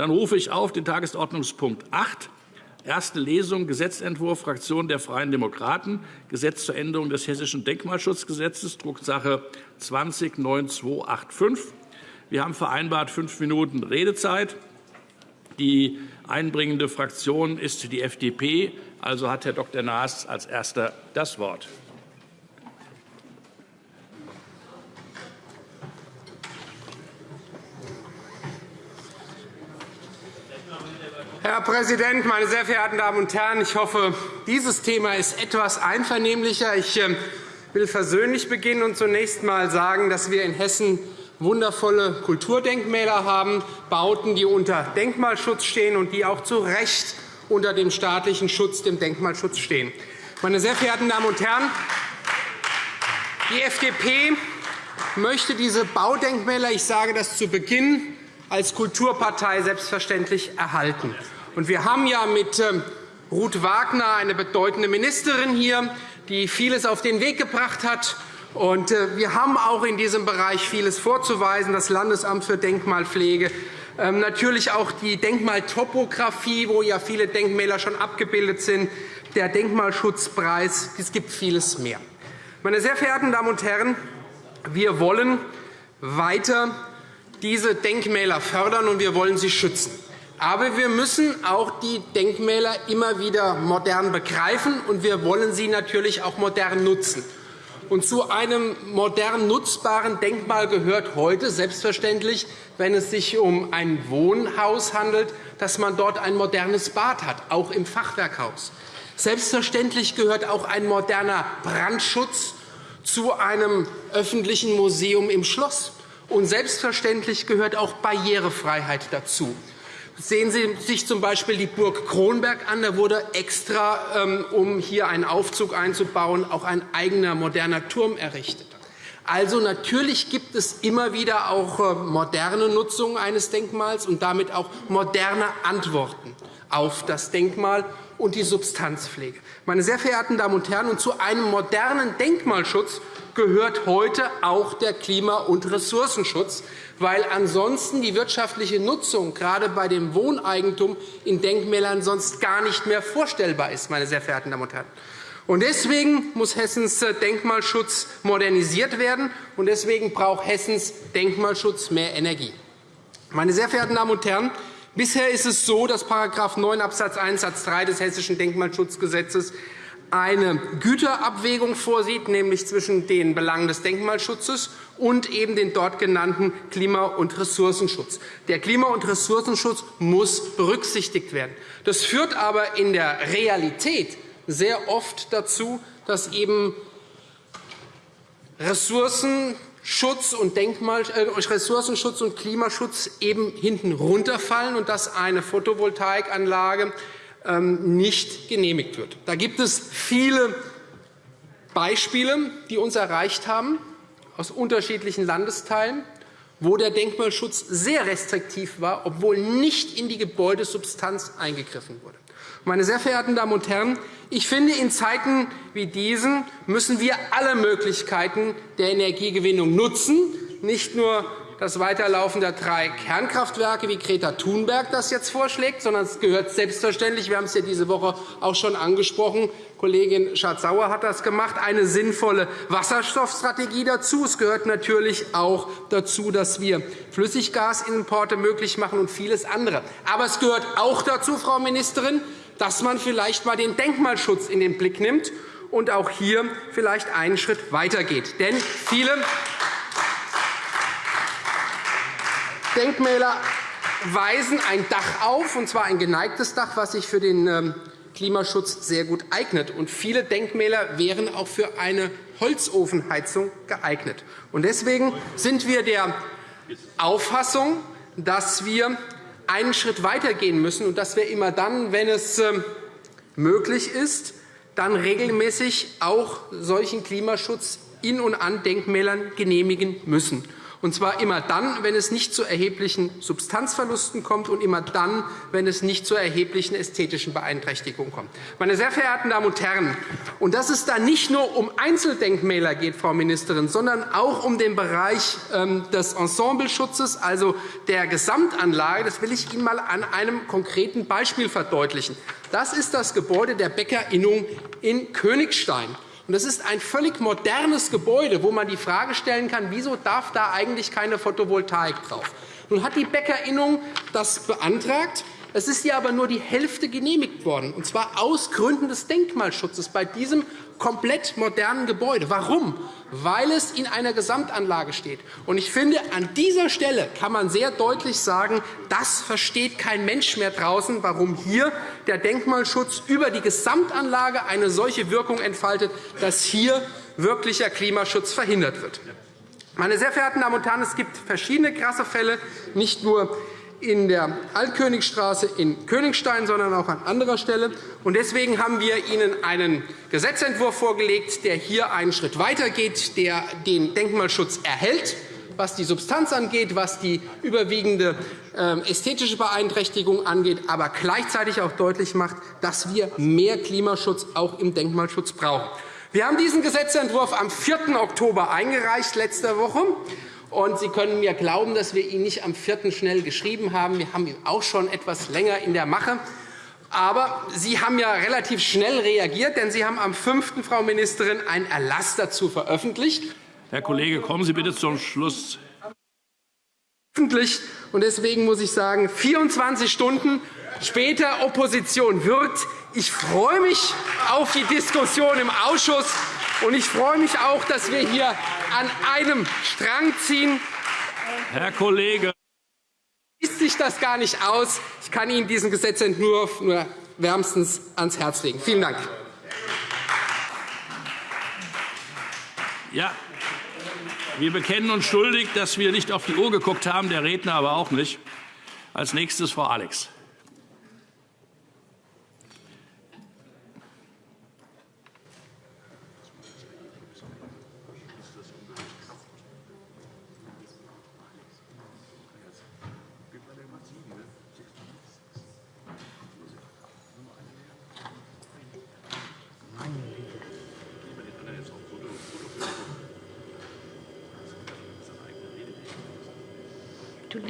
Dann rufe ich auf den Tagesordnungspunkt 8, Erste Lesung Gesetzentwurf Fraktion der Freien Demokraten, Gesetz zur Änderung des Hessischen Denkmalschutzgesetzes, Drucksache 20-9285. Wir haben vereinbart fünf Minuten Redezeit. Die einbringende Fraktion ist die FDP. Also hat Herr Dr. Naas als Erster das Wort. Herr Präsident, meine sehr verehrten Damen und Herren! Ich hoffe, dieses Thema ist etwas einvernehmlicher. Ich ähm, will versöhnlich beginnen und zunächst einmal sagen, dass wir in Hessen wundervolle Kulturdenkmäler haben, Bauten, die unter Denkmalschutz stehen und die auch zu Recht unter dem staatlichen Schutz, dem Denkmalschutz stehen. Meine sehr verehrten Damen und Herren, die FDP möchte diese Baudenkmäler, ich sage das zu Beginn, als Kulturpartei selbstverständlich erhalten. Wir haben ja mit ähm, Ruth Wagner eine bedeutende Ministerin hier, die vieles auf den Weg gebracht hat. Äh, wir haben auch in diesem Bereich vieles vorzuweisen, das Landesamt für Denkmalpflege, ähm, natürlich auch die Denkmaltopographie, wo ja viele Denkmäler schon abgebildet sind, der Denkmalschutzpreis. Es gibt vieles mehr. Meine sehr verehrten Damen und Herren, wir wollen weiter diese Denkmäler fördern, und wir wollen sie schützen. Aber wir müssen auch die Denkmäler immer wieder modern begreifen, und wir wollen sie natürlich auch modern nutzen. Und zu einem modern nutzbaren Denkmal gehört heute selbstverständlich, wenn es sich um ein Wohnhaus handelt, dass man dort ein modernes Bad hat, auch im Fachwerkhaus. Selbstverständlich gehört auch ein moderner Brandschutz zu einem öffentlichen Museum im Schloss. Und selbstverständlich gehört auch Barrierefreiheit dazu. Sehen Sie sich z.B. die Burg Kronberg an. Da wurde extra, ähm, um hier einen Aufzug einzubauen, auch ein eigener moderner Turm errichtet. Also natürlich gibt es immer wieder auch äh, moderne Nutzung eines Denkmals und damit auch moderne Antworten auf das Denkmal und die Substanzpflege. Meine sehr verehrten Damen und Herren, und zu einem modernen Denkmalschutz gehört heute auch der Klima- und Ressourcenschutz, weil ansonsten die wirtschaftliche Nutzung gerade bei dem Wohneigentum in Denkmälern sonst gar nicht mehr vorstellbar ist. Meine sehr verehrten Damen und Herren. Und deswegen muss Hessens Denkmalschutz modernisiert werden, und deswegen braucht Hessens Denkmalschutz mehr Energie. Meine sehr verehrten Damen und Herren, bisher ist es so, dass § 9 Abs. 1 Satz 3 des Hessischen Denkmalschutzgesetzes eine Güterabwägung vorsieht, nämlich zwischen den Belangen des Denkmalschutzes und eben den dort genannten Klima- und Ressourcenschutz. Der Klima- und Ressourcenschutz muss berücksichtigt werden. Das führt aber in der Realität sehr oft dazu, dass eben Ressourcenschutz und, Denkmal, äh, Ressourcenschutz und Klimaschutz eben hinten runterfallen und dass eine Photovoltaikanlage nicht genehmigt wird. Da gibt es viele Beispiele, die uns erreicht haben aus unterschiedlichen Landesteilen, wo der Denkmalschutz sehr restriktiv war, obwohl nicht in die Gebäudesubstanz eingegriffen wurde. Meine sehr verehrten Damen und Herren, ich finde, in Zeiten wie diesen müssen wir alle Möglichkeiten der Energiegewinnung nutzen, nicht nur das Weiterlaufen der drei Kernkraftwerke, wie Greta Thunberg das jetzt vorschlägt, sondern es gehört selbstverständlich, wir haben es ja diese Woche auch schon angesprochen, Kollegin Schardt-Sauer hat das gemacht, eine sinnvolle Wasserstoffstrategie dazu. Es gehört natürlich auch dazu, dass wir Flüssiggasimporte möglich machen und vieles andere. Aber es gehört auch dazu, Frau Ministerin, dass man vielleicht einmal den Denkmalschutz in den Blick nimmt und auch hier vielleicht einen Schritt weitergeht. Denn viele Denkmäler weisen ein Dach auf, und zwar ein geneigtes Dach, was sich für den ähm, Klimaschutz sehr gut eignet. Und viele Denkmäler wären auch für eine Holzofenheizung geeignet. Deswegen sind wir der Auffassung, dass wir einen Schritt weitergehen müssen und dass wir immer dann, wenn es ähm, möglich ist, dann regelmäßig auch solchen Klimaschutz in und an Denkmälern genehmigen müssen. Und zwar immer dann, wenn es nicht zu erheblichen Substanzverlusten kommt und immer dann, wenn es nicht zu erheblichen ästhetischen Beeinträchtigungen kommt. Meine sehr verehrten Damen und Herren, und dass es da nicht nur um Einzeldenkmäler geht, Frau Ministerin, sondern auch um den Bereich ähm, des Ensembleschutzes, also der Gesamtanlage, das will ich Ihnen einmal an einem konkreten Beispiel verdeutlichen. Das ist das Gebäude der Bäckerinnung in Königstein. Das ist ein völlig modernes Gebäude, wo man die Frage stellen kann, wieso darf da eigentlich keine Photovoltaik drauf? Nun hat die Bäckerinnung das beantragt. Es ist ihr aber nur die Hälfte genehmigt worden, und zwar aus Gründen des Denkmalschutzes bei diesem komplett modernen Gebäude. Warum? Weil es in einer Gesamtanlage steht. Und ich finde, an dieser Stelle kann man sehr deutlich sagen, das versteht kein Mensch mehr draußen, warum hier der Denkmalschutz über die Gesamtanlage eine solche Wirkung entfaltet, dass hier wirklicher Klimaschutz verhindert wird. Meine sehr verehrten Damen und Herren, es gibt verschiedene krasse Fälle, nicht nur in der Altkönigstraße in Königstein, sondern auch an anderer Stelle. Deswegen haben wir Ihnen einen Gesetzentwurf vorgelegt, der hier einen Schritt weitergeht, der den Denkmalschutz erhält, was die Substanz angeht, was die überwiegende ähm, ästhetische Beeinträchtigung angeht, aber gleichzeitig auch deutlich macht, dass wir mehr Klimaschutz auch im Denkmalschutz brauchen. Wir haben diesen Gesetzentwurf am 4. Oktober eingereicht, letzte Woche. Und Sie können mir glauben, dass wir ihn nicht am 4. schnell geschrieben haben. Wir haben ihn auch schon etwas länger in der Mache. Aber Sie haben ja relativ schnell reagiert, denn Sie haben am 5. Frau Ministerin einen Erlass dazu veröffentlicht. Herr Kollege, kommen Sie bitte zum Schluss. Und deswegen muss ich sagen, 24 Stunden später Opposition wirkt. Ich freue mich auf die Diskussion im Ausschuss. Und ich freue mich auch, dass wir hier an einem Strang ziehen. Herr Kollege. Schließt sich das gar nicht aus. Ich kann Ihnen diesen Gesetzentwurf nur wärmstens ans Herz legen. Vielen Dank. Ja, wir bekennen uns schuldig, dass wir nicht auf die Uhr geguckt haben, der Redner aber auch nicht. Als nächstes Frau Alex.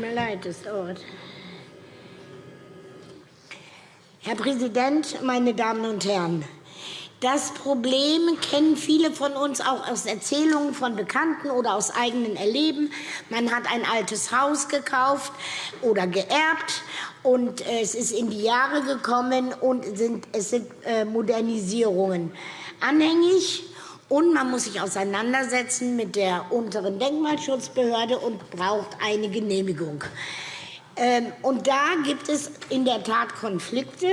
Mir leid, das dauert. Herr Präsident, meine Damen und Herren! Das Problem kennen viele von uns auch aus Erzählungen von Bekannten oder aus eigenem Erleben. Man hat ein altes Haus gekauft oder geerbt, und es ist in die Jahre gekommen, und es sind äh, Modernisierungen anhängig. Und man muss sich auseinandersetzen mit der unteren Denkmalschutzbehörde und braucht eine Genehmigung. Ähm, und da gibt es in der Tat Konflikte.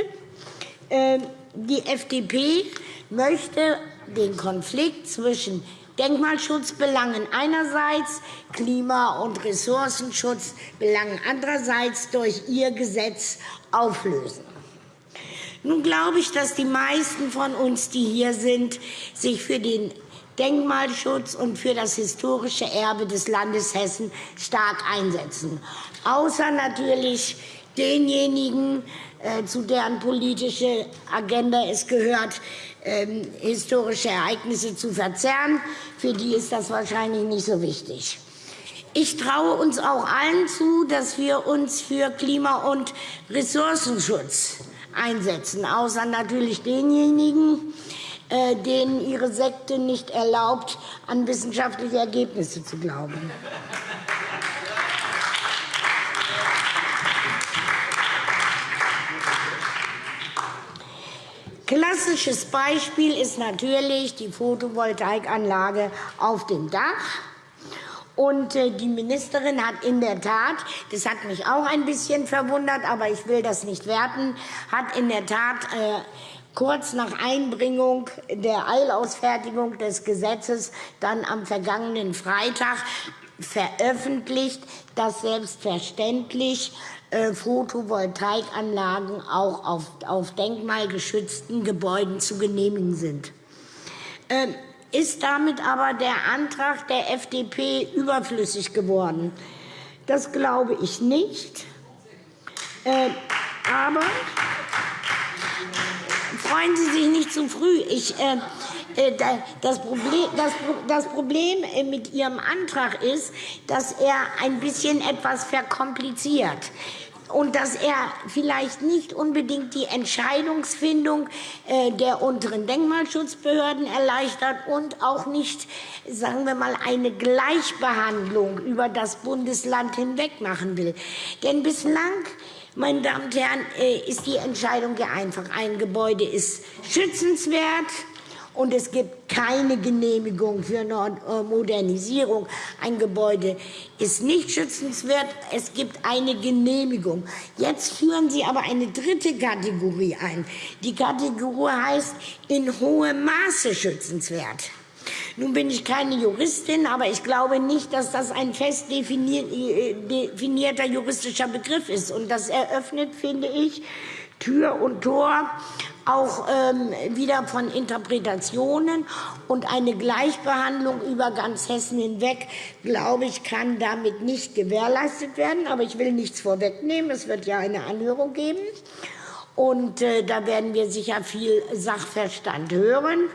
Ähm, die FDP möchte den Konflikt zwischen Denkmalschutzbelangen einerseits, Klima- und Ressourcenschutzbelangen andererseits durch ihr Gesetz auflösen. Nun glaube ich, dass die meisten von uns, die hier sind, sich für den Denkmalschutz und für das historische Erbe des Landes Hessen stark einsetzen. Außer natürlich denjenigen, äh, zu deren politische Agenda es gehört, ähm, historische Ereignisse zu verzerren. Für die ist das wahrscheinlich nicht so wichtig. Ich traue uns auch allen zu, dass wir uns für Klima- und Ressourcenschutz einsetzen, außer natürlich denjenigen, äh, denen ihre Sekte nicht erlaubt, an wissenschaftliche Ergebnisse zu glauben. Klassisches Beispiel ist natürlich die Photovoltaikanlage auf dem Dach. Und äh, die Ministerin hat in der Tat, das hat mich auch ein bisschen verwundert, aber ich will das nicht werten, hat in der Tat äh, kurz nach Einbringung der Eilausfertigung des Gesetzes dann am vergangenen Freitag veröffentlicht, dass selbstverständlich äh, Photovoltaikanlagen auch auf, auf denkmalgeschützten Gebäuden zu genehmigen sind. Ist damit aber der Antrag der FDP überflüssig geworden. Das glaube ich nicht. Äh, aber freuen Sie sich nicht zu früh. Ich, äh, äh das Problem, das, das Problem mit Ihrem Antrag ist, dass er ein bisschen etwas verkompliziert und dass er vielleicht nicht unbedingt die Entscheidungsfindung äh, der unteren Denkmalschutzbehörden erleichtert und auch nicht, sagen wir mal, eine Gleichbehandlung über das Bundesland hinweg machen will. Denn bislang meine Damen und Herren, äh, ist die Entscheidung ja einfach. Ein Gebäude ist schützenswert, und es gibt keine Genehmigung für eine äh, Modernisierung. Ein Gebäude ist nicht schützenswert, es gibt eine Genehmigung. Jetzt führen Sie aber eine dritte Kategorie ein. Die Kategorie heißt in hohem Maße schützenswert. Nun bin ich keine Juristin, aber ich glaube nicht, dass das ein fest äh, definierter juristischer Begriff ist. Und das eröffnet, finde ich, Tür und Tor auch ähm, wieder von Interpretationen und eine Gleichbehandlung über ganz Hessen hinweg, glaube ich, kann damit nicht gewährleistet werden. Aber ich will nichts vorwegnehmen. Es wird ja eine Anhörung geben. Und äh, da werden wir sicher viel Sachverstand hören.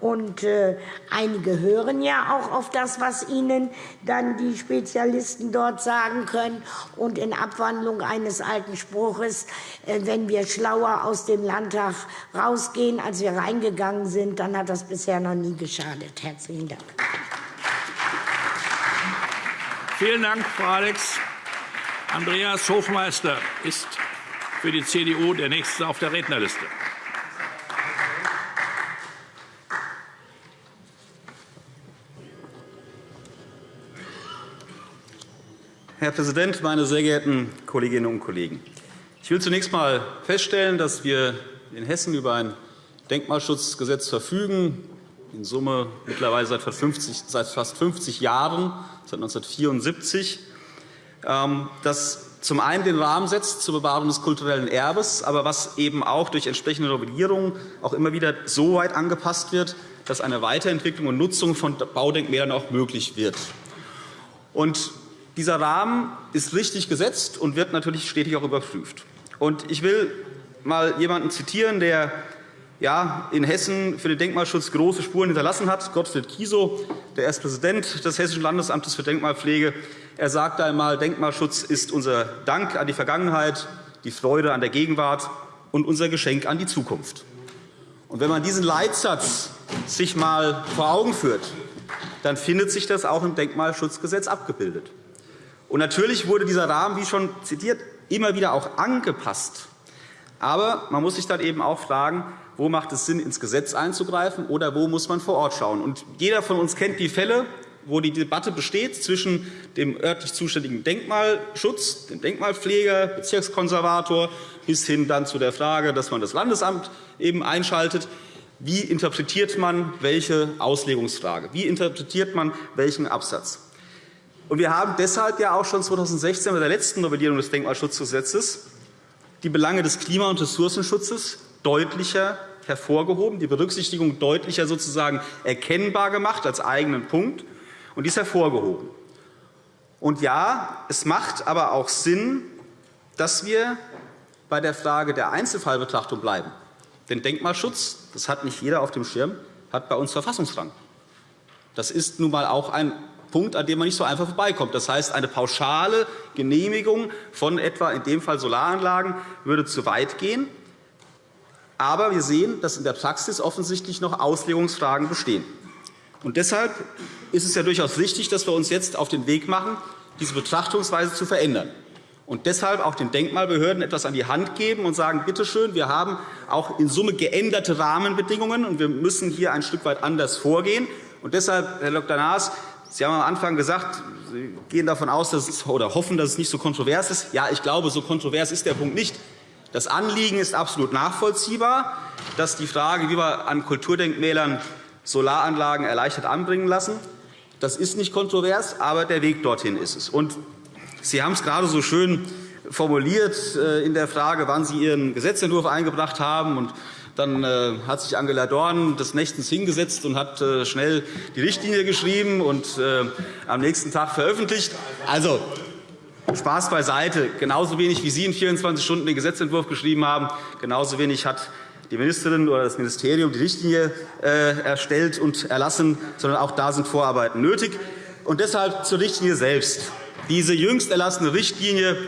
Und äh, einige hören ja auch auf das, was ihnen dann die Spezialisten dort sagen können. Und in Abwandlung eines alten Spruches, äh, wenn wir schlauer aus dem Landtag rausgehen, als wir reingegangen sind, dann hat das bisher noch nie geschadet. Herzlichen Dank. Vielen Dank, Frau Alex. Andreas Hofmeister ist für die CDU der Nächste auf der Rednerliste. Herr Präsident, meine sehr geehrten Kolleginnen und Kollegen! Ich will zunächst einmal feststellen, dass wir in Hessen über ein Denkmalschutzgesetz verfügen, in Summe mittlerweile seit fast 50 Jahren, seit 1974, ähm, das zum einen den Rahmen setzt zur Bewahrung des kulturellen Erbes, aber was eben auch durch entsprechende Novellierungen auch immer wieder so weit angepasst wird, dass eine Weiterentwicklung und Nutzung von Baudenkmälern auch möglich wird. Und dieser Rahmen ist richtig gesetzt und wird natürlich stetig auch überprüft. Ich will mal jemanden zitieren, der in Hessen für den Denkmalschutz große Spuren hinterlassen hat, Gottfried Kiesow, der erst Präsident des Hessischen Landesamtes für Denkmalpflege. Er sagte einmal, Denkmalschutz ist unser Dank an die Vergangenheit, die Freude an der Gegenwart und unser Geschenk an die Zukunft. Und wenn man diesen Leitsatz sich einmal vor Augen führt, dann findet sich das auch im Denkmalschutzgesetz abgebildet. Und natürlich wurde dieser Rahmen, wie schon zitiert, immer wieder auch angepasst. Aber man muss sich dann eben auch fragen, wo macht es Sinn, ins Gesetz einzugreifen oder wo muss man vor Ort schauen. Und jeder von uns kennt die Fälle, wo die Debatte besteht zwischen dem örtlich zuständigen Denkmalschutz, dem Denkmalpfleger, Bezirkskonservator bis hin dann zu der Frage, dass man das Landesamt eben einschaltet. Wie interpretiert man welche Auslegungsfrage? Wie interpretiert man welchen Absatz? Und wir haben deshalb ja auch schon 2016 bei der letzten Novellierung des Denkmalschutzgesetzes die Belange des Klima- und Ressourcenschutzes deutlicher hervorgehoben, die Berücksichtigung deutlicher sozusagen erkennbar gemacht als eigenen Punkt und dies hervorgehoben. Und ja, es macht aber auch Sinn, dass wir bei der Frage der Einzelfallbetrachtung bleiben. Denn Denkmalschutz, das hat nicht jeder auf dem Schirm, hat bei uns Verfassungsrang. Das ist nun einmal auch ein Punkt, an dem man nicht so einfach vorbeikommt. Das heißt, eine pauschale Genehmigung von etwa in dem Fall Solaranlagen würde zu weit gehen. Aber wir sehen, dass in der Praxis offensichtlich noch Auslegungsfragen bestehen. Und deshalb ist es ja durchaus richtig, dass wir uns jetzt auf den Weg machen, diese Betrachtungsweise zu verändern. Und deshalb auch den Denkmalbehörden etwas an die Hand geben und sagen, bitte schön, wir haben auch in Summe geänderte Rahmenbedingungen, und wir müssen hier ein Stück weit anders vorgehen. Und deshalb, Herr Dr. Naas, Sie haben am Anfang gesagt, Sie gehen davon aus dass es, oder hoffen, dass es nicht so kontrovers ist. Ja, ich glaube, so kontrovers ist der Punkt nicht. Das Anliegen ist absolut nachvollziehbar, dass die Frage, wie wir an Kulturdenkmälern Solaranlagen erleichtert anbringen lassen, das ist nicht kontrovers, aber der Weg dorthin ist es. Und Sie haben es gerade so schön formuliert äh, in der Frage, wann Sie Ihren Gesetzentwurf eingebracht haben. Und Dann äh, hat sich Angela Dorn des Nächtens hingesetzt und hat äh, schnell die Richtlinie geschrieben und äh, am nächsten Tag veröffentlicht. Also, Spaß beiseite. Genauso wenig wie Sie in 24 Stunden den Gesetzentwurf geschrieben haben, genauso wenig hat die Ministerin oder das Ministerium die Richtlinie erstellt und erlassen, sondern auch da sind Vorarbeiten nötig. Und deshalb zur Richtlinie selbst. Diese jüngst erlassene Richtlinie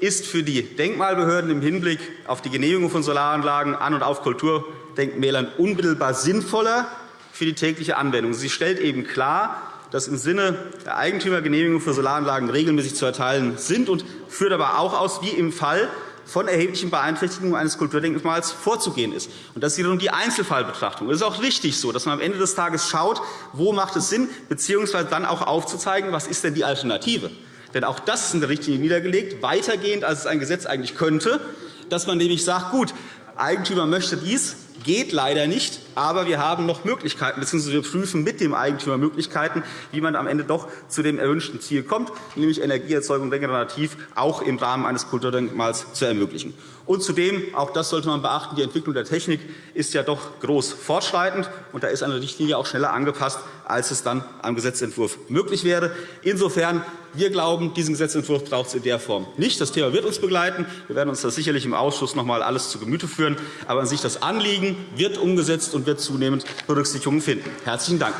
ist für die Denkmalbehörden im Hinblick auf die Genehmigung von Solaranlagen an und auf Kulturdenkmälern unmittelbar sinnvoller für die tägliche Anwendung. Sie stellt eben klar, dass im Sinne der Eigentümergenehmigung für Solaranlagen regelmäßig zu erteilen sind und führt aber auch aus, wie im Fall von erheblichen Beeinträchtigungen eines Kulturdenkmals vorzugehen ist. Und das ist wiederum die Einzelfallbetrachtung. Es ist auch richtig so, dass man am Ende des Tages schaut, wo macht es Sinn, bzw. dann auch aufzuzeigen, was ist denn die Alternative. Denn auch das ist in der Richtlinie niedergelegt, weitergehend, als es ein Gesetz eigentlich könnte, dass man nämlich sagt, gut, Eigentümer möchte dies, geht leider nicht, aber wir haben noch Möglichkeiten, bzw. wir prüfen mit dem Eigentümer Möglichkeiten, wie man am Ende doch zu dem erwünschten Ziel kommt, nämlich Energieerzeugung regenerativ auch im Rahmen eines Kulturdenkmals zu ermöglichen. Und zudem, auch das sollte man beachten, die Entwicklung der Technik ist ja doch groß fortschreitend, und da ist eine Richtlinie auch schneller angepasst, als es dann am Gesetzentwurf möglich wäre. Insofern wir glauben, diesen Gesetzentwurf braucht es in der Form nicht. Das Thema wird uns begleiten. Wir werden uns das sicherlich im Ausschuss noch einmal alles zu Gemüte führen. Aber an sich das Anliegen wird umgesetzt und wird zunehmend Berücksichtigung finden. Herzlichen Dank.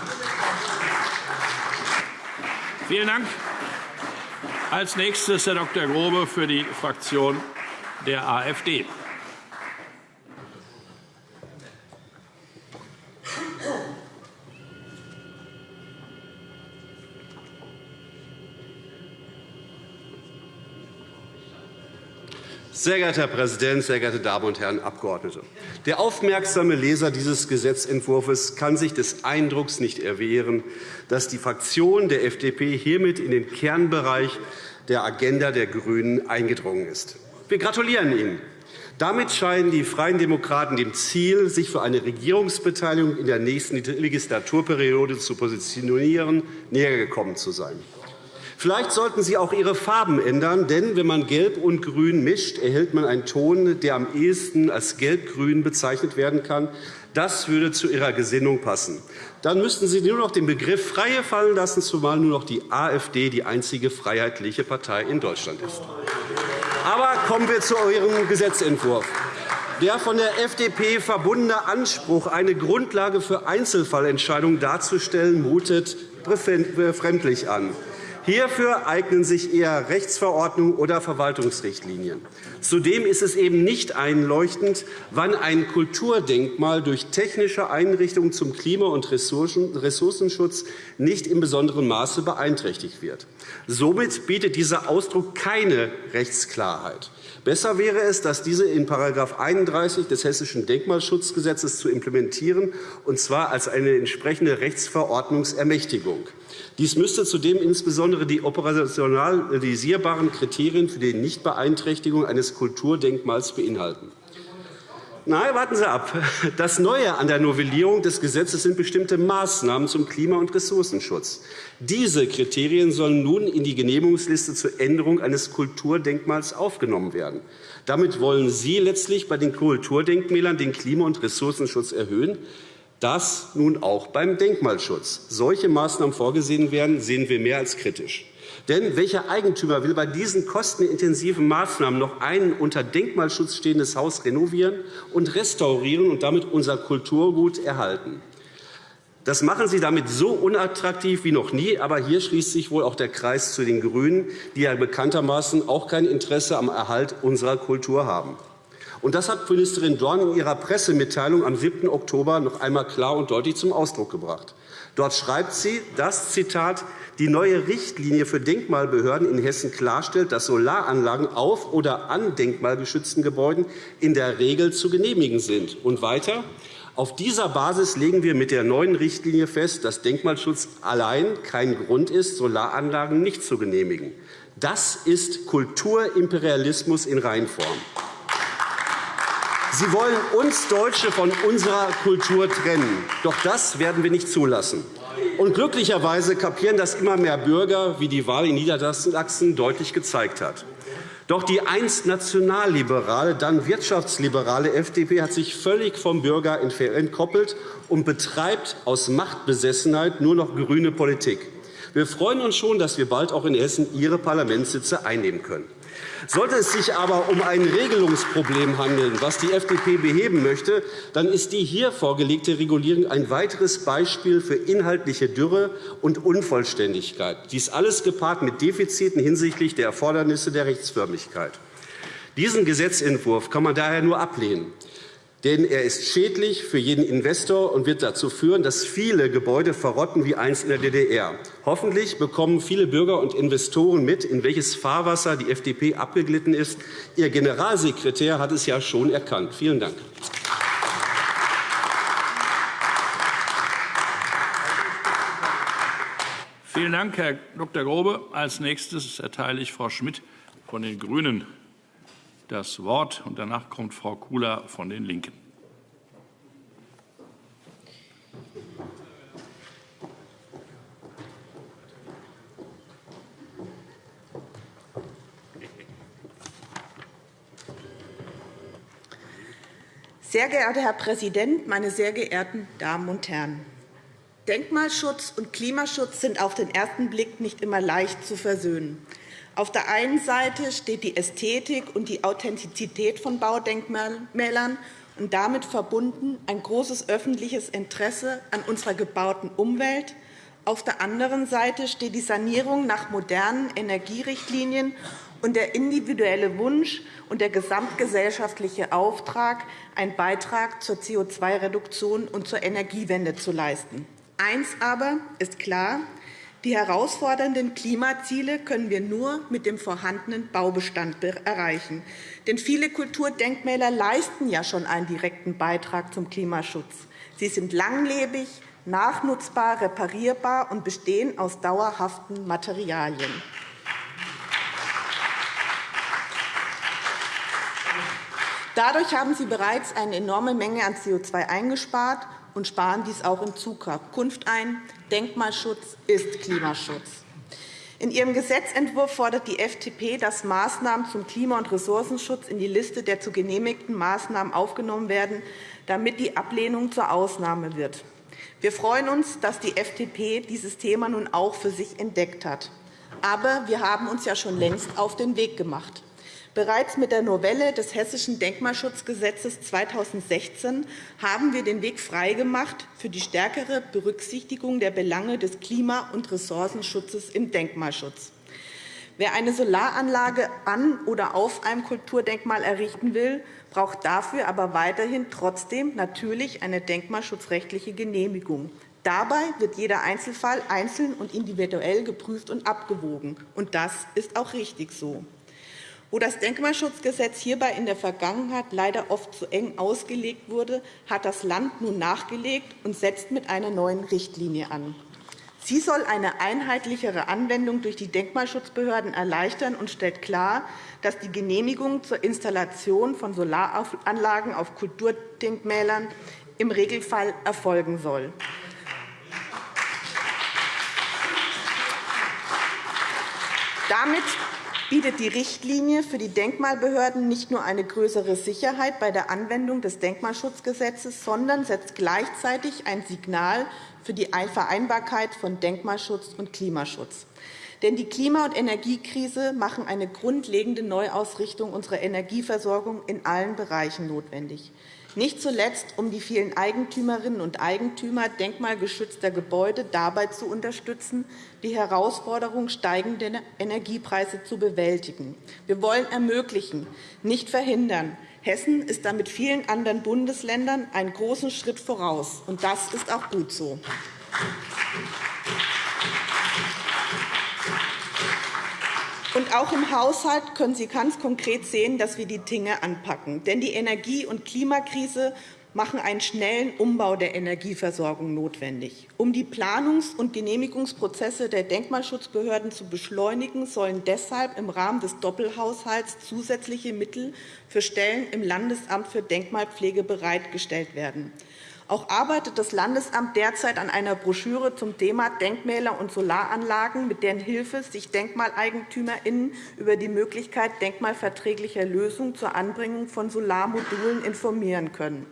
Vielen Dank. Als nächstes Herr Dr. Grobe für die Fraktion der AfD. Sehr geehrter Herr Präsident, sehr geehrte Damen und Herren Abgeordnete! Der aufmerksame Leser dieses Gesetzentwurfs kann sich des Eindrucks nicht erwehren, dass die Fraktion der FDP hiermit in den Kernbereich der Agenda der GRÜNEN eingedrungen ist. Wir gratulieren Ihnen. Damit scheinen die Freien Demokraten dem Ziel, sich für eine Regierungsbeteiligung in der nächsten Legislaturperiode zu positionieren, nähergekommen zu sein. Vielleicht sollten Sie auch Ihre Farben ändern, denn wenn man Gelb und Grün mischt, erhält man einen Ton, der am ehesten als Gelb-Grün bezeichnet werden kann. Das würde zu Ihrer Gesinnung passen. Dann müssten Sie nur noch den Begriff Freie fallen lassen, zumal nur noch die AfD die einzige freiheitliche Partei in Deutschland ist. Aber kommen wir zu Ihrem Gesetzentwurf. Der von der FDP verbundene Anspruch, eine Grundlage für Einzelfallentscheidungen darzustellen, mutet befremdlich an. Hierfür eignen sich eher Rechtsverordnungen oder Verwaltungsrichtlinien. Zudem ist es eben nicht einleuchtend, wann ein Kulturdenkmal durch technische Einrichtungen zum Klima- und Ressourcenschutz nicht in besonderem Maße beeinträchtigt wird. Somit bietet dieser Ausdruck keine Rechtsklarheit. Besser wäre es, dass diese in § 31 des Hessischen Denkmalschutzgesetzes zu implementieren, und zwar als eine entsprechende Rechtsverordnungsermächtigung. Dies müsste zudem insbesondere die operationalisierbaren Kriterien für die Nichtbeeinträchtigung eines Kulturdenkmals beinhalten. Nein, warten Sie ab. Das Neue an der Novellierung des Gesetzes sind bestimmte Maßnahmen zum Klima- und Ressourcenschutz. Diese Kriterien sollen nun in die Genehmigungsliste zur Änderung eines Kulturdenkmals aufgenommen werden. Damit wollen Sie letztlich bei den Kulturdenkmälern den Klima- und Ressourcenschutz erhöhen. Dass nun auch beim Denkmalschutz solche Maßnahmen vorgesehen werden, sehen wir mehr als kritisch. Denn welcher Eigentümer will bei diesen kostenintensiven Maßnahmen noch ein unter Denkmalschutz stehendes Haus renovieren und restaurieren und damit unser Kulturgut erhalten? Das machen Sie damit so unattraktiv wie noch nie. Aber hier schließt sich wohl auch der Kreis zu den GRÜNEN, die ja bekanntermaßen auch kein Interesse am Erhalt unserer Kultur haben. Und das hat Ministerin Dorn in ihrer Pressemitteilung am 7. Oktober noch einmal klar und deutlich zum Ausdruck gebracht. Dort schreibt sie, dass Zitat, die neue Richtlinie für Denkmalbehörden in Hessen klarstellt, dass Solaranlagen auf oder an denkmalgeschützten Gebäuden in der Regel zu genehmigen sind. Und weiter, auf dieser Basis legen wir mit der neuen Richtlinie fest, dass Denkmalschutz allein kein Grund ist, Solaranlagen nicht zu genehmigen. Das ist Kulturimperialismus in Reinform. Sie wollen uns Deutsche von unserer Kultur trennen. Doch das werden wir nicht zulassen. Und glücklicherweise kapieren das immer mehr Bürger, wie die Wahl in Niedersachsen deutlich gezeigt hat. Doch die einst nationalliberale, dann wirtschaftsliberale FDP hat sich völlig vom Bürger entkoppelt und betreibt aus Machtbesessenheit nur noch grüne Politik. Wir freuen uns schon, dass wir bald auch in Hessen Ihre Parlamentssitze einnehmen können. Sollte es sich aber um ein Regelungsproblem handeln, das die FDP beheben möchte, dann ist die hier vorgelegte Regulierung ein weiteres Beispiel für inhaltliche Dürre und Unvollständigkeit. Dies alles gepaart mit Defiziten hinsichtlich der Erfordernisse der Rechtsförmigkeit. Diesen Gesetzentwurf kann man daher nur ablehnen denn er ist schädlich für jeden Investor und wird dazu führen, dass viele Gebäude verrotten wie einst in der DDR. Hoffentlich bekommen viele Bürger und Investoren mit, in welches Fahrwasser die FDP abgeglitten ist. Ihr Generalsekretär hat es ja schon erkannt. Vielen Dank. Vielen Dank, Herr Dr. Grobe. Als nächstes erteile ich Frau Schmidt von den GRÜNEN das Wort. und Danach kommt Frau Kula von den LINKEN. Sehr geehrter Herr Präsident, meine sehr geehrten Damen und Herren! Denkmalschutz und Klimaschutz sind auf den ersten Blick nicht immer leicht zu versöhnen. Auf der einen Seite steht die Ästhetik und die Authentizität von Baudenkmälern und damit verbunden ein großes öffentliches Interesse an unserer gebauten Umwelt. Auf der anderen Seite steht die Sanierung nach modernen Energierichtlinien und der individuelle Wunsch und der gesamtgesellschaftliche Auftrag, einen Beitrag zur CO2-Reduktion und zur Energiewende zu leisten. Eins aber ist klar, die herausfordernden Klimaziele können wir nur mit dem vorhandenen Baubestand erreichen. Denn viele Kulturdenkmäler leisten ja schon einen direkten Beitrag zum Klimaschutz. Sie sind langlebig, nachnutzbar, reparierbar und bestehen aus dauerhaften Materialien. Dadurch haben sie bereits eine enorme Menge an CO2 eingespart und sparen dies auch in Zukunft ein. Denkmalschutz ist Klimaschutz. In ihrem Gesetzentwurf fordert die FDP, dass Maßnahmen zum Klima- und Ressourcenschutz in die Liste der zu genehmigten Maßnahmen aufgenommen werden, damit die Ablehnung zur Ausnahme wird. Wir freuen uns, dass die FDP dieses Thema nun auch für sich entdeckt hat. Aber wir haben uns ja schon längst auf den Weg gemacht. Bereits mit der Novelle des Hessischen Denkmalschutzgesetzes 2016 haben wir den Weg freigemacht für die stärkere Berücksichtigung der Belange des Klima- und Ressourcenschutzes im Denkmalschutz. Wer eine Solaranlage an oder auf einem Kulturdenkmal errichten will, braucht dafür aber weiterhin trotzdem natürlich eine denkmalschutzrechtliche Genehmigung. Dabei wird jeder Einzelfall einzeln und individuell geprüft und abgewogen. Und das ist auch richtig so. Wo das Denkmalschutzgesetz hierbei in der Vergangenheit leider oft zu eng ausgelegt wurde, hat das Land nun nachgelegt und setzt mit einer neuen Richtlinie an. Sie soll eine einheitlichere Anwendung durch die Denkmalschutzbehörden erleichtern und stellt klar, dass die Genehmigung zur Installation von Solaranlagen auf Kulturdenkmälern im Regelfall erfolgen soll. Damit bietet die Richtlinie für die Denkmalbehörden nicht nur eine größere Sicherheit bei der Anwendung des Denkmalschutzgesetzes, sondern setzt gleichzeitig ein Signal für die Vereinbarkeit von Denkmalschutz und Klimaschutz. Denn die Klima- und Energiekrise machen eine grundlegende Neuausrichtung unserer Energieversorgung in allen Bereichen notwendig nicht zuletzt um die vielen Eigentümerinnen und Eigentümer denkmalgeschützter Gebäude dabei zu unterstützen, die Herausforderung steigender Energiepreise zu bewältigen. Wir wollen ermöglichen, nicht verhindern. Hessen ist damit vielen anderen Bundesländern einen großen Schritt voraus, und das ist auch gut so. Und auch im Haushalt können Sie ganz konkret sehen, dass wir die Dinge anpacken. Denn die Energie- und Klimakrise machen einen schnellen Umbau der Energieversorgung notwendig. Um die Planungs- und Genehmigungsprozesse der Denkmalschutzbehörden zu beschleunigen, sollen deshalb im Rahmen des Doppelhaushalts zusätzliche Mittel für Stellen im Landesamt für Denkmalpflege bereitgestellt werden. Auch arbeitet das Landesamt derzeit an einer Broschüre zum Thema Denkmäler und Solaranlagen, mit deren Hilfe sich DenkmaleigentümerInnen über die Möglichkeit denkmalverträglicher Lösungen zur Anbringung von Solarmodulen informieren können.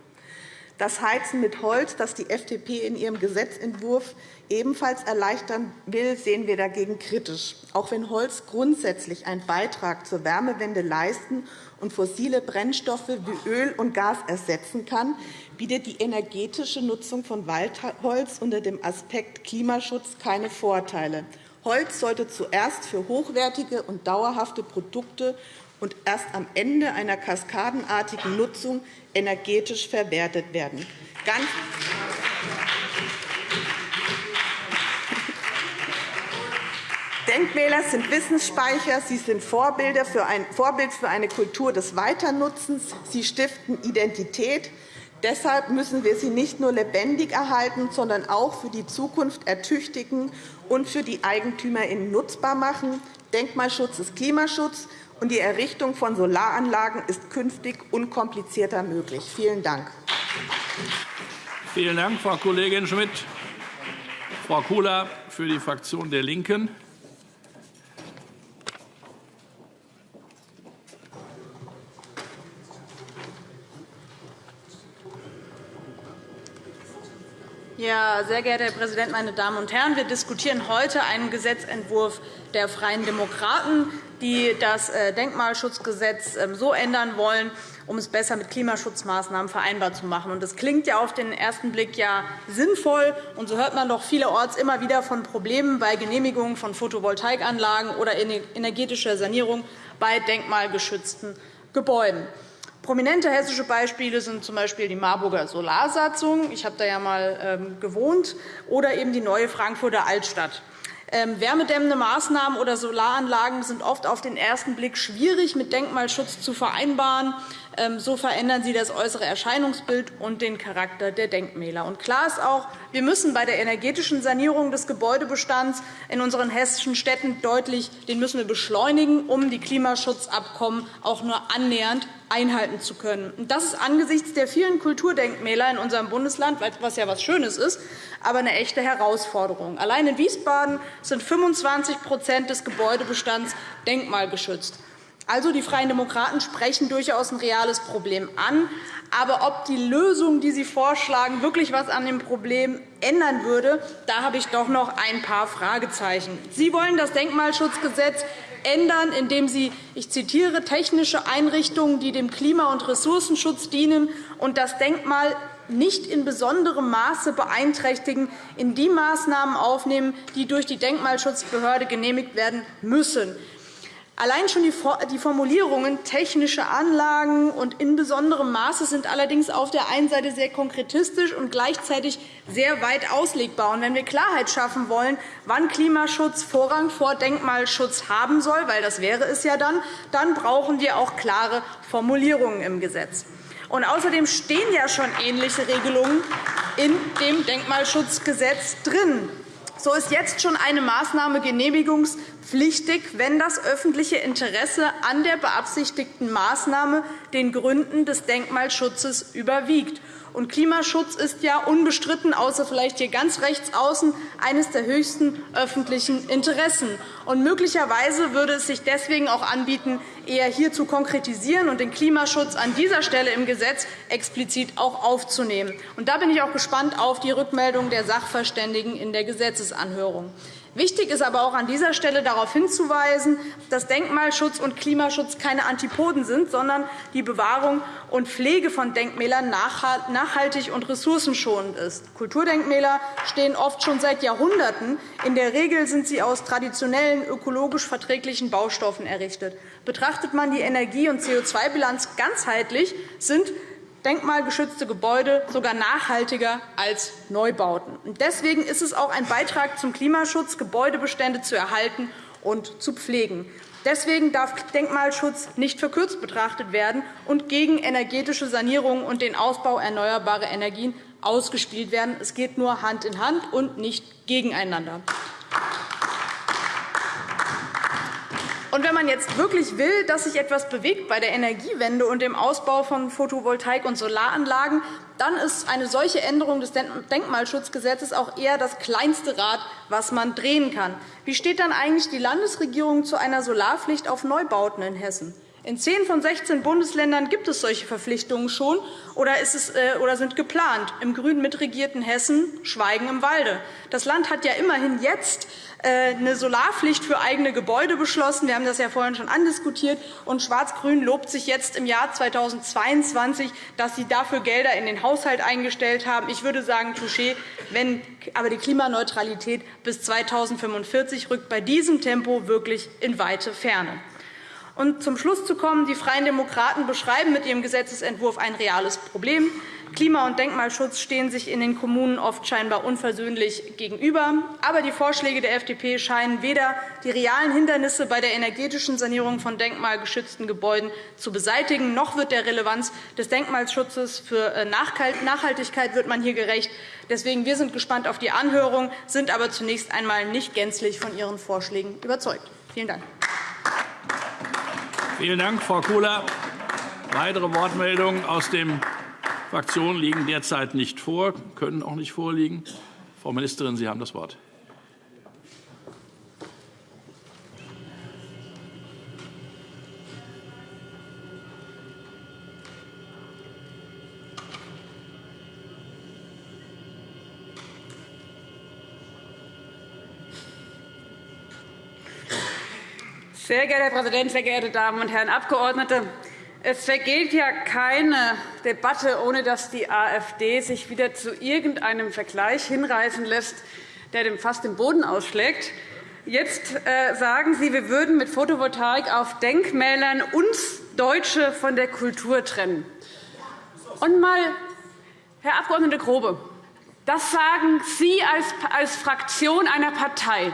Das Heizen mit Holz, das die FDP in ihrem Gesetzentwurf ebenfalls erleichtern will, sehen wir dagegen kritisch. Auch wenn Holz grundsätzlich einen Beitrag zur Wärmewende leisten und fossile Brennstoffe wie Öl und Gas ersetzen kann, bietet die energetische Nutzung von Waldholz unter dem Aspekt Klimaschutz keine Vorteile. Holz sollte zuerst für hochwertige und dauerhafte Produkte und erst am Ende einer kaskadenartigen Nutzung energetisch verwertet werden. Ganz Denkmäler sind Wissensspeicher, sie sind Vorbild für eine Kultur des Weiternutzens, sie stiften Identität. Deshalb müssen wir sie nicht nur lebendig erhalten, sondern auch für die Zukunft ertüchtigen und für die EigentümerInnen nutzbar machen. Denkmalschutz ist Klimaschutz, und die Errichtung von Solaranlagen ist künftig unkomplizierter möglich. Vielen Dank. Vielen Dank, Frau Kollegin Schmidt. Frau Kula für die Fraktion der LINKEN. Ja, sehr geehrter Herr Präsident, meine Damen und Herren! Wir diskutieren heute einen Gesetzentwurf der Freien Demokraten, die das äh, Denkmalschutzgesetz ähm, so ändern wollen, um es besser mit Klimaschutzmaßnahmen vereinbar zu machen. Das klingt ja auf den ersten Blick ja sinnvoll. Und so hört man doch vielerorts immer wieder von Problemen bei Genehmigungen von Photovoltaikanlagen oder energetischer Sanierung bei denkmalgeschützten Gebäuden. Prominente hessische Beispiele sind z.B. die Marburger Solarsatzung – ich habe da ja einmal ähm, gewohnt – oder eben die neue Frankfurter Altstadt. Ähm, wärmedämmende Maßnahmen oder Solaranlagen sind oft auf den ersten Blick schwierig mit Denkmalschutz zu vereinbaren. Ähm, so verändern sie das äußere Erscheinungsbild und den Charakter der Denkmäler. Und klar ist auch, wir müssen bei der energetischen Sanierung des Gebäudebestands in unseren hessischen Städten deutlich den müssen wir beschleunigen, um die Klimaschutzabkommen auch nur annähernd einhalten zu können. Das ist angesichts der vielen Kulturdenkmäler in unserem Bundesland, was ja etwas Schönes ist, aber eine echte Herausforderung. Allein in Wiesbaden sind 25% des Gebäudebestands denkmalgeschützt. Also, die Freien Demokraten sprechen durchaus ein reales Problem an. Aber ob die Lösung, die Sie vorschlagen, wirklich etwas an dem Problem ändern würde, da habe ich doch noch ein paar Fragezeichen. Sie wollen das Denkmalschutzgesetz ändern, indem Sie, ich zitiere, technische Einrichtungen, die dem Klima- und Ressourcenschutz dienen und das Denkmal nicht in besonderem Maße beeinträchtigen, in die Maßnahmen aufnehmen, die durch die Denkmalschutzbehörde genehmigt werden müssen. Allein schon die Formulierungen technische Anlagen und in besonderem Maße sind allerdings auf der einen Seite sehr konkretistisch und gleichzeitig sehr weit auslegbar. wenn wir Klarheit schaffen wollen, wann Klimaschutz Vorrang vor Denkmalschutz haben soll, weil das wäre es ja dann, dann brauchen wir auch klare Formulierungen im Gesetz. Und außerdem stehen ja schon ähnliche Regelungen in dem Denkmalschutzgesetz drin. So ist jetzt schon eine Maßnahme genehmigungspflichtig, wenn das öffentliche Interesse an der beabsichtigten Maßnahme den Gründen des Denkmalschutzes überwiegt. Und Klimaschutz ist ja unbestritten, außer vielleicht hier ganz rechts außen, eines der höchsten öffentlichen Interessen. Und möglicherweise würde es sich deswegen auch anbieten, eher hier zu konkretisieren und den Klimaschutz an dieser Stelle im Gesetz explizit auch aufzunehmen. Und da bin ich auch gespannt auf die Rückmeldung der Sachverständigen in der Gesetzesanhörung. Wichtig ist aber auch an dieser Stelle darauf hinzuweisen, dass Denkmalschutz und Klimaschutz keine Antipoden sind, sondern die Bewahrung und Pflege von Denkmälern nachhaltig und ressourcenschonend ist. Kulturdenkmäler stehen oft schon seit Jahrhunderten. In der Regel sind sie aus traditionellen, ökologisch verträglichen Baustoffen errichtet. Betrachtet man die Energie- und CO2-Bilanz ganzheitlich, sind denkmalgeschützte Gebäude sogar nachhaltiger als Neubauten. Deswegen ist es auch ein Beitrag zum Klimaschutz, Gebäudebestände zu erhalten und zu pflegen. Deswegen darf Denkmalschutz nicht verkürzt betrachtet werden und gegen energetische Sanierung und den Ausbau erneuerbarer Energien ausgespielt werden. Es geht nur Hand in Hand und nicht gegeneinander. Und wenn man jetzt wirklich will, dass sich etwas bewegt bei der Energiewende und dem Ausbau von Photovoltaik- und Solaranlagen, dann ist eine solche Änderung des Denkmalschutzgesetzes auch eher das kleinste Rad, was man drehen kann. Wie steht dann eigentlich die Landesregierung zu einer Solarpflicht auf Neubauten in Hessen? In zehn von 16 Bundesländern gibt es solche Verpflichtungen schon oder, es, äh, oder sind geplant. Im grün mitregierten Hessen Schweigen im Walde. Das Land hat ja immerhin jetzt äh, eine Solarpflicht für eigene Gebäude beschlossen. Wir haben das ja vorhin schon andiskutiert. Und Schwarz-Grün lobt sich jetzt im Jahr 2022, dass sie dafür Gelder in den Haushalt eingestellt haben. Ich würde sagen, Touché, wenn aber die Klimaneutralität bis 2045 rückt bei diesem Tempo wirklich in weite Ferne. Und zum Schluss zu kommen, die Freien Demokraten beschreiben mit ihrem Gesetzentwurf ein reales Problem. Klima- und Denkmalschutz stehen sich in den Kommunen oft scheinbar unversöhnlich gegenüber. Aber die Vorschläge der FDP scheinen weder die realen Hindernisse bei der energetischen Sanierung von denkmalgeschützten Gebäuden zu beseitigen, noch wird der Relevanz des Denkmalschutzes für äh, Nachhaltigkeit wird man hier gerecht. Deswegen wir sind gespannt auf die Anhörung, sind aber zunächst einmal nicht gänzlich von Ihren Vorschlägen überzeugt. Vielen Dank. Vielen Dank, Frau Kula. Weitere Wortmeldungen aus den Fraktionen liegen derzeit nicht vor, können auch nicht vorliegen. Frau Ministerin, Sie haben das Wort. Sehr geehrter Herr Präsident, sehr geehrte Damen und Herren Abgeordnete! Es vergeht ja keine Debatte, ohne dass die AfD sich wieder zu irgendeinem Vergleich hinreißen lässt, der dem fast den Boden ausschlägt. Jetzt äh, sagen Sie, wir würden mit Photovoltaik auf Denkmälern uns Deutsche von der Kultur trennen. Und mal, Herr Abg. Grobe, das sagen Sie als Fraktion einer Partei,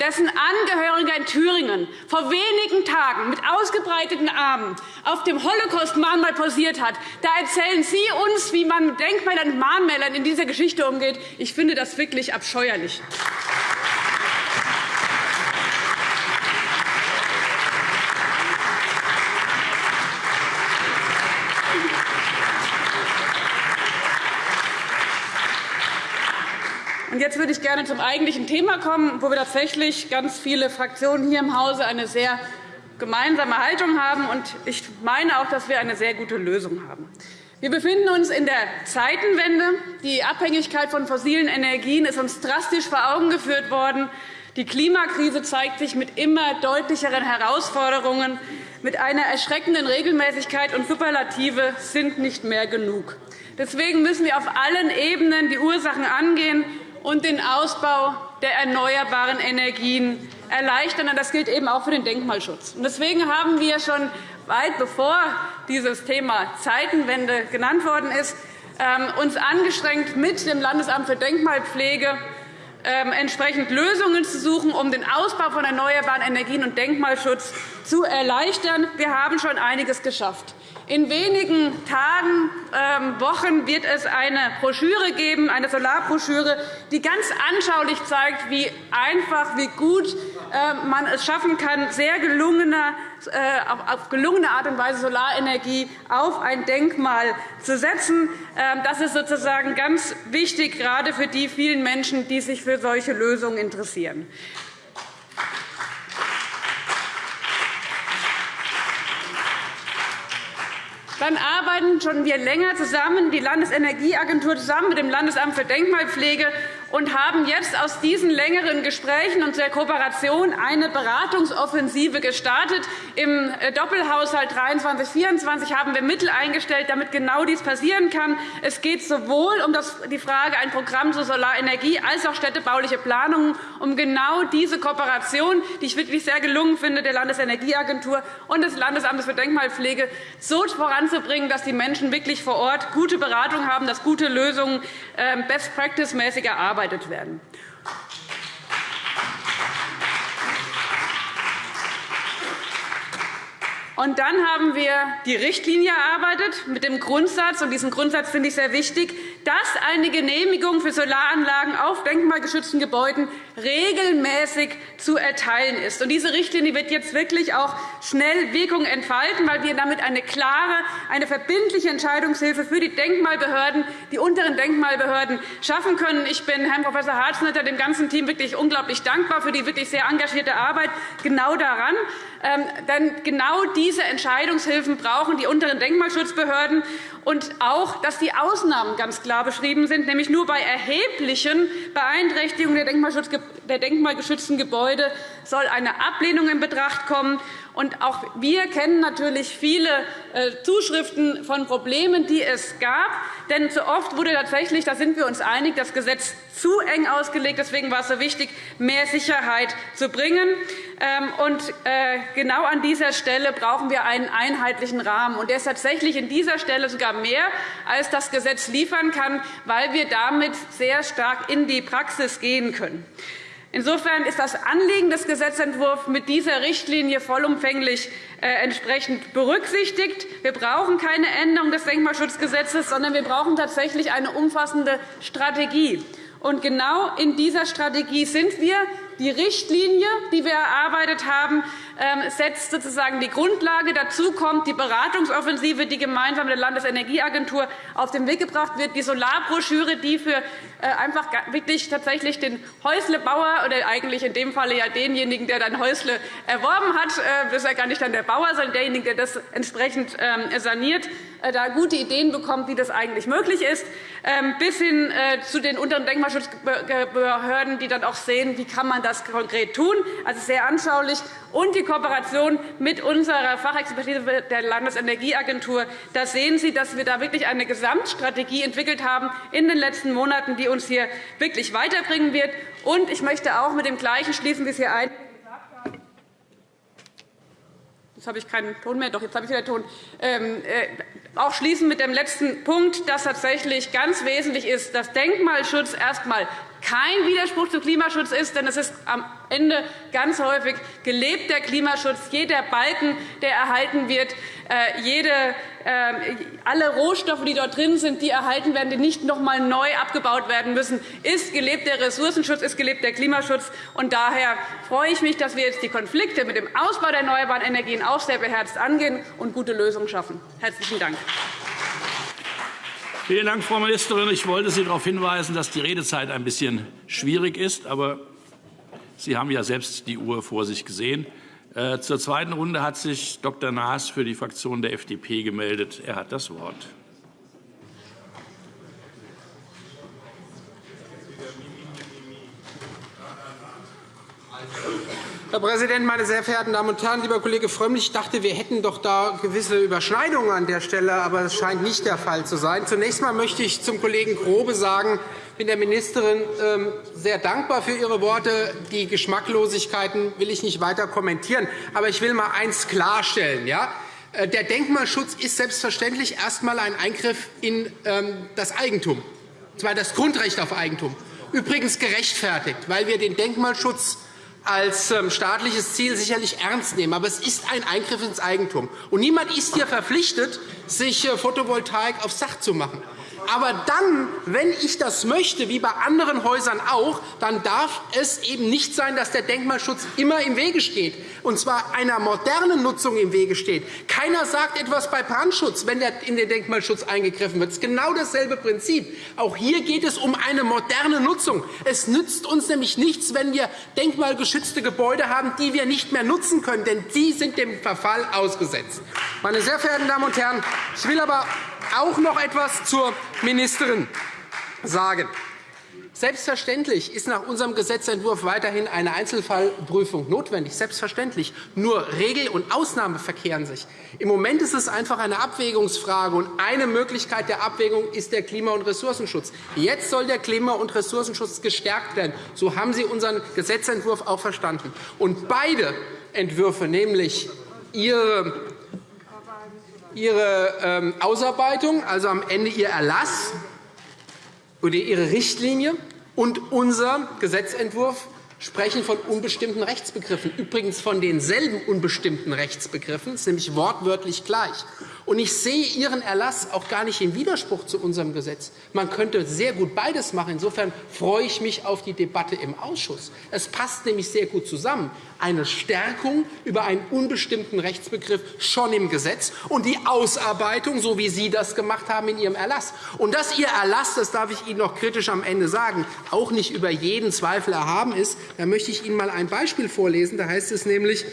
dessen Angehöriger in Thüringen vor wenigen Tagen mit ausgebreiteten Armen auf dem Holocaust-Mahnmal posiert hat. Da erzählen Sie uns, wie man mit Denkmälern und Mahnmälern in dieser Geschichte umgeht. Ich finde das wirklich abscheuerlich. Jetzt würde ich gerne zum eigentlichen Thema kommen, wo wir tatsächlich ganz viele Fraktionen hier im Hause eine sehr gemeinsame Haltung haben. Ich meine auch, dass wir eine sehr gute Lösung haben. Wir befinden uns in der Zeitenwende. Die Abhängigkeit von fossilen Energien ist uns drastisch vor Augen geführt worden. Die Klimakrise zeigt sich mit immer deutlicheren Herausforderungen. Mit einer erschreckenden Regelmäßigkeit und Superlative sind nicht mehr genug. Deswegen müssen wir auf allen Ebenen die Ursachen angehen und den Ausbau der erneuerbaren Energien erleichtern. Das gilt eben auch für den Denkmalschutz. Deswegen haben wir schon weit bevor dieses Thema Zeitenwende genannt worden ist, ähm, uns angestrengt, mit dem Landesamt für Denkmalpflege ähm, entsprechend Lösungen zu suchen, um den Ausbau von erneuerbaren Energien und Denkmalschutz zu erleichtern. Wir haben schon einiges geschafft. In wenigen Tagen, ähm, Wochen wird es eine Broschüre geben, eine Solarbroschüre, die ganz anschaulich zeigt, wie einfach, wie gut ähm, man es schaffen kann, sehr gelungener, äh, auf gelungene Art und Weise Solarenergie auf ein Denkmal zu setzen. Ähm, das ist sozusagen ganz wichtig, gerade für die vielen Menschen, die sich für solche Lösungen interessieren. Dann arbeiten schon wir länger zusammen, die Landesenergieagentur zusammen mit dem Landesamt für Denkmalpflege und haben jetzt aus diesen längeren Gesprächen und der Kooperation eine Beratungsoffensive gestartet. Im äh, Doppelhaushalt 23-24 haben wir Mittel eingestellt, damit genau dies passieren kann. Es geht sowohl um die Frage ein Programm zur Solarenergie als auch städtebauliche Planungen, um genau diese Kooperation, die ich wirklich sehr gelungen finde, der Landesenergieagentur und des Landesamtes für Denkmalpflege so voranzubringen, dass die Menschen wirklich vor Ort gute Beratung haben, dass gute Lösungen ähm, best-practice-mäßig erarbeitet erarbeitet werden. Und dann haben wir die Richtlinie erarbeitet mit dem Grundsatz, und diesen Grundsatz finde ich sehr wichtig, dass eine Genehmigung für Solaranlagen auf denkmalgeschützten Gebäuden regelmäßig zu erteilen ist. Und diese Richtlinie wird jetzt wirklich auch schnell Wirkung entfalten, weil wir damit eine klare, eine verbindliche Entscheidungshilfe für die Denkmalbehörden, die unteren Denkmalbehörden schaffen können. Ich bin Herrn Prof. Harznetter, dem ganzen Team wirklich unglaublich dankbar für die wirklich sehr engagierte Arbeit genau daran. Ähm, denn genau diese Entscheidungshilfen brauchen die unteren Denkmalschutzbehörden und auch, dass die Ausnahmen ganz klar beschrieben sind, nämlich nur bei erheblichen Beeinträchtigungen der denkmalgeschützten Gebäude soll eine Ablehnung in Betracht kommen. Und auch wir kennen natürlich viele äh, Zuschriften von Problemen, die es gab. Denn zu oft wurde tatsächlich, da sind wir uns einig, das Gesetz zu eng ausgelegt. Deswegen war es so wichtig, mehr Sicherheit zu bringen. Ähm, und äh, genau an dieser Stelle brauchen wir einen einheitlichen Rahmen. Und der ist tatsächlich an dieser Stelle sogar mehr, als das Gesetz liefern kann, weil wir damit sehr stark in die Praxis gehen können. Insofern ist das Anliegen des Gesetzentwurfs mit dieser Richtlinie vollumfänglich äh, entsprechend berücksichtigt. Wir brauchen keine Änderung des Denkmalschutzgesetzes, sondern wir brauchen tatsächlich eine umfassende Strategie. Und genau in dieser Strategie sind wir. Die Richtlinie, die wir erarbeitet haben, ähm, setzt sozusagen die Grundlage. Dazu kommt die Beratungsoffensive, die gemeinsam der Landesenergieagentur auf den Weg gebracht wird, die Solarbroschüre, die für äh, einfach wirklich tatsächlich den Häuslebauer oder eigentlich in dem Falle ja denjenigen, der dann Häusle erworben hat, äh, das ist ja gar nicht dann der Bauer, sondern derjenige, der das entsprechend ähm, saniert, äh, da gute Ideen bekommt, wie das eigentlich möglich ist, ähm, bis hin zu den unteren Denkmalschutzbehörden, die dann auch sehen, wie kann man das konkret tun. Also sehr anschaulich und die Kooperation mit unserer Fachexpertise der Landesenergieagentur. Da sehen Sie, dass wir da wirklich eine Gesamtstrategie entwickelt haben in den letzten Monaten, die uns hier wirklich weiterbringen wird. Und ich möchte auch mit dem Gleichen schließen, wie es hier haben. Jetzt habe ich keinen Ton mehr. Doch, jetzt habe ich wieder Ton. Ähm, äh, auch schließen mit dem letzten Punkt, dass tatsächlich ganz wesentlich ist, dass Denkmalschutz erst einmal kein Widerspruch zum Klimaschutz ist. Denn es ist am Ende ganz häufig gelebt der Klimaschutz. Jeder Balken, der erhalten wird, äh, jede, äh, alle Rohstoffe, die dort drin sind, die erhalten werden, die nicht noch einmal neu abgebaut werden müssen, ist gelebt der Ressourcenschutz, ist gelebt der Klimaschutz. Und daher freue ich mich, dass wir jetzt die Konflikte mit dem Ausbau der erneuerbaren Energien auch sehr beherzt angehen und gute Lösungen schaffen. Herzlichen Dank. Vielen Dank, Frau Ministerin. Ich wollte Sie darauf hinweisen, dass die Redezeit ein bisschen schwierig ist. Aber Sie haben ja selbst die Uhr vor sich gesehen. Äh, zur zweiten Runde hat sich Dr. Naas für die Fraktion der FDP gemeldet. Er hat das Wort. Herr Präsident, meine sehr verehrten Damen und Herren! Lieber Kollege Frömmrich, ich dachte, wir hätten doch da gewisse Überschneidungen an der Stelle, aber das scheint nicht der Fall zu sein. Zunächst einmal möchte ich zum Kollegen Grobe sagen, ich bin der Ministerin ähm, sehr dankbar für Ihre Worte. Die Geschmacklosigkeiten will ich nicht weiter kommentieren. Aber ich will einmal eines klarstellen. Äh, der Denkmalschutz ist selbstverständlich erst einmal ein Eingriff in ähm, das Eigentum, und zwar das Grundrecht auf Eigentum. Übrigens gerechtfertigt, weil wir den Denkmalschutz als ähm, staatliches Ziel sicherlich ernst nehmen. Aber es ist ein Eingriff ins Eigentum. Und niemand ist hier verpflichtet, sich äh, Photovoltaik aufs Dach zu machen. Aber dann, wenn ich das möchte, wie bei anderen Häusern auch, dann darf es eben nicht sein, dass der Denkmalschutz immer im Wege steht, und zwar einer modernen Nutzung im Wege steht. Keiner sagt etwas bei Brandschutz, wenn in den Denkmalschutz eingegriffen wird. Das ist genau dasselbe Prinzip. Auch hier geht es um eine moderne Nutzung. Es nützt uns nämlich nichts, wenn wir denkmalgeschützte Gebäude haben, die wir nicht mehr nutzen können, denn die sind dem Verfall ausgesetzt. Meine sehr verehrten Damen und Herren, ich will aber auch noch etwas zur Ministerin sagen. Selbstverständlich ist nach unserem Gesetzentwurf weiterhin eine Einzelfallprüfung notwendig. Selbstverständlich. Nur Regel- und Ausnahme verkehren sich. Im Moment ist es einfach eine Abwägungsfrage. und Eine Möglichkeit der Abwägung ist der Klima- und Ressourcenschutz. Jetzt soll der Klima- und Ressourcenschutz gestärkt werden. So haben Sie unseren Gesetzentwurf auch verstanden. Und beide Entwürfe, nämlich Ihre Ihre ähm, Ausarbeitung, also am Ende Ihr Erlass oder Ihre Richtlinie und unser Gesetzentwurf sprechen von unbestimmten Rechtsbegriffen, übrigens von denselben unbestimmten Rechtsbegriffen, nämlich wortwörtlich gleich. Und ich sehe Ihren Erlass auch gar nicht im Widerspruch zu unserem Gesetz. Man könnte sehr gut beides machen. Insofern freue ich mich auf die Debatte im Ausschuss. Es passt nämlich sehr gut zusammen. Eine Stärkung über einen unbestimmten Rechtsbegriff schon im Gesetz und die Ausarbeitung, so wie Sie das gemacht haben in Ihrem Erlass. Und dass Ihr Erlass, das darf ich Ihnen noch kritisch am Ende sagen, auch nicht über jeden Zweifel erhaben ist, da möchte ich Ihnen einmal ein Beispiel vorlesen. Da heißt es nämlich,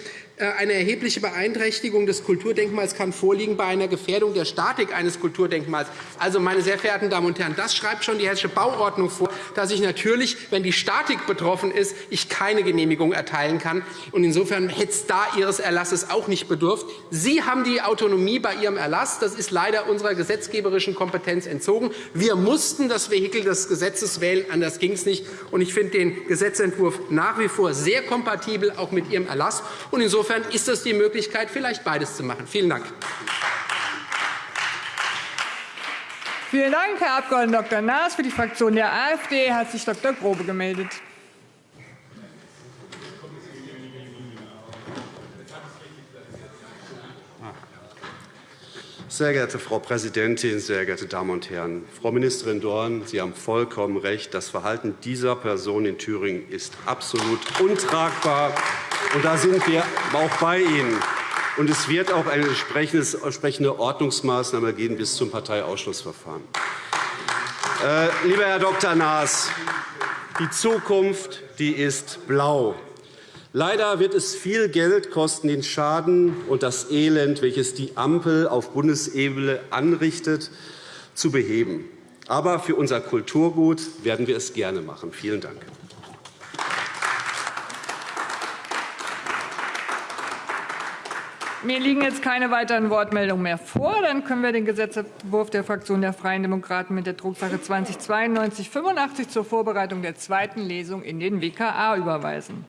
eine erhebliche Beeinträchtigung des Kulturdenkmals kann vorliegen bei einer Gefährdung der Statik eines Kulturdenkmals. Also, meine sehr verehrten Damen und Herren, das schreibt schon die Hessische Bauordnung vor, dass ich natürlich, wenn die Statik betroffen ist, ich keine Genehmigung erteilen kann. Und insofern hätte es da Ihres Erlasses auch nicht bedurft. Sie haben die Autonomie bei Ihrem Erlass. Das ist leider unserer gesetzgeberischen Kompetenz entzogen. Wir mussten das Vehikel des Gesetzes wählen. Anders ging es nicht. Und ich finde den Gesetzentwurf nach wie vor sehr kompatibel, auch mit Ihrem Erlass. Und insofern Insofern ist das die Möglichkeit, vielleicht beides zu machen. Vielen Dank. Vielen Dank, Herr Abg. Dr. Naas. Für die Fraktion der AfD hat sich Dr. Grobe gemeldet. Sehr geehrte Frau Präsidentin, sehr geehrte Damen und Herren! Frau Ministerin Dorn, Sie haben vollkommen recht. Das Verhalten dieser Person in Thüringen ist absolut untragbar. Und da sind wir auch bei Ihnen. Und es wird auch eine entsprechende Ordnungsmaßnahme geben bis zum Parteiausschlussverfahren. Äh, lieber Herr Dr. Naas, die Zukunft die ist blau. Leider wird es viel Geld kosten, den Schaden und das Elend, welches die Ampel auf Bundesebene anrichtet, zu beheben. Aber für unser Kulturgut werden wir es gerne machen. Vielen Dank. Mir liegen jetzt keine weiteren Wortmeldungen mehr vor. Dann können wir den Gesetzentwurf der Fraktion der Freien Demokraten mit der Drucksache 20-9285 zur Vorbereitung der zweiten Lesung in den WKA überweisen.